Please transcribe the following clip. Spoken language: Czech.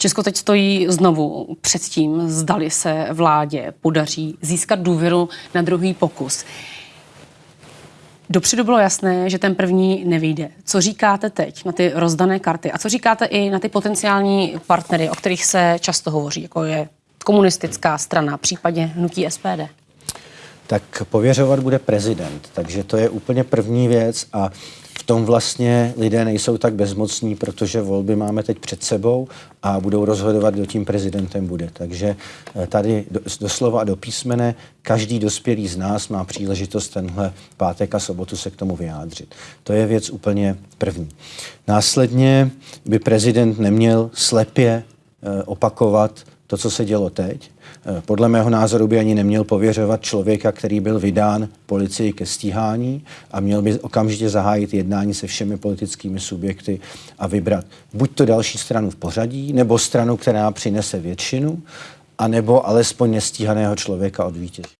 Česko teď stojí znovu před tím, zdali se vládě podaří získat důvěru na druhý pokus. Dopředu bylo jasné, že ten první nevyjde. Co říkáte teď na ty rozdané karty a co říkáte i na ty potenciální partnery, o kterých se často hovoří, jako je komunistická strana, případně hnutí SPD? Tak pověřovat bude prezident, takže to je úplně první věc a v tom vlastně lidé nejsou tak bezmocní, protože volby máme teď před sebou a budou rozhodovat, kdo tím prezidentem bude. Takže eh, tady doslova a do písmene každý dospělý z nás má příležitost tenhle pátek a sobotu se k tomu vyjádřit. To je věc úplně první. Následně by prezident neměl slepě eh, opakovat to, co se dělo teď. Eh, podle mého názoru by ani neměl pověřovat člověka, který byl vydán policii ke stíhání a měl by okamžitě zahájit jednání se všemi politickými subjekty a vybrat buď to další stranu v pořadí, nebo stranu, která přinese většinu, anebo alespoň nestíhaného člověka od vítězství.